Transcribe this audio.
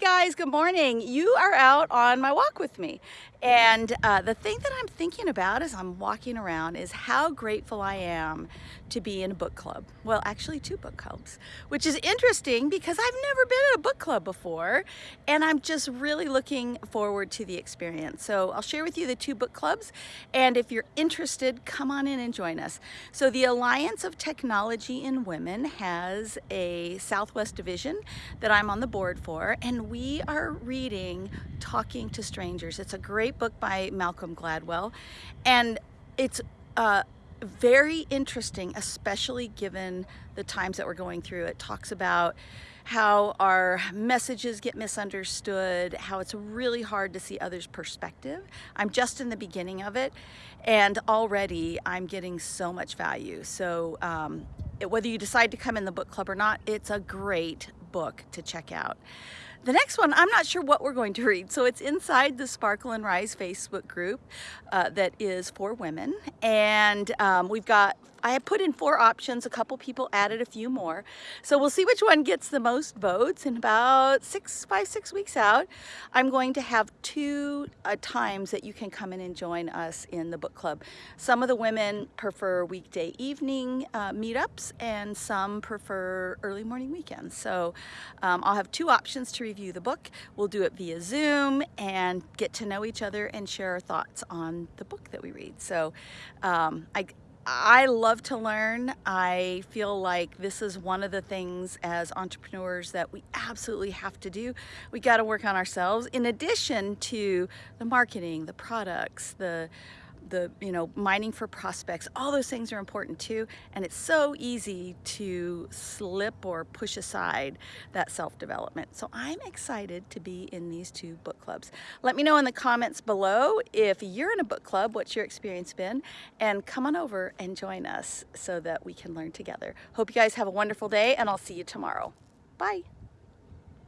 Guys, good morning. You are out on my walk with me. And uh, the thing that I'm thinking about as I'm walking around is how grateful I am to be in a book club. Well, actually two book clubs, which is interesting because I've never been in a book club before. And I'm just really looking forward to the experience. So I'll share with you the two book clubs. And if you're interested, come on in and join us. So the Alliance of Technology and Women has a Southwest division that I'm on the board for. And we are reading Talking to Strangers. It's a great book by Malcolm Gladwell. And it's uh, very interesting, especially given the times that we're going through. It talks about how our messages get misunderstood, how it's really hard to see others' perspective. I'm just in the beginning of it, and already I'm getting so much value. So um, whether you decide to come in the book club or not, it's a great book to check out. The next one, I'm not sure what we're going to read. So it's inside the Sparkle and Rise Facebook group uh, that is for women. And um, we've got I have put in four options. A couple people added a few more. So we'll see which one gets the most votes. In about six, five, six weeks out, I'm going to have two uh, times that you can come in and join us in the book club. Some of the women prefer weekday evening uh, meetups and some prefer early morning weekends. So um, I'll have two options to review the book. We'll do it via Zoom and get to know each other and share our thoughts on the book that we read. So um, I, I love to learn. I feel like this is one of the things as entrepreneurs that we absolutely have to do. We got to work on ourselves in addition to the marketing, the products, the the you know mining for prospects all those things are important too. And it's so easy to slip or push aside that self-development. So I'm excited to be in these two book clubs. Let me know in the comments below if you're in a book club what's your experience been and come on over and join us so that we can learn together. Hope you guys have a wonderful day and I'll see you tomorrow. Bye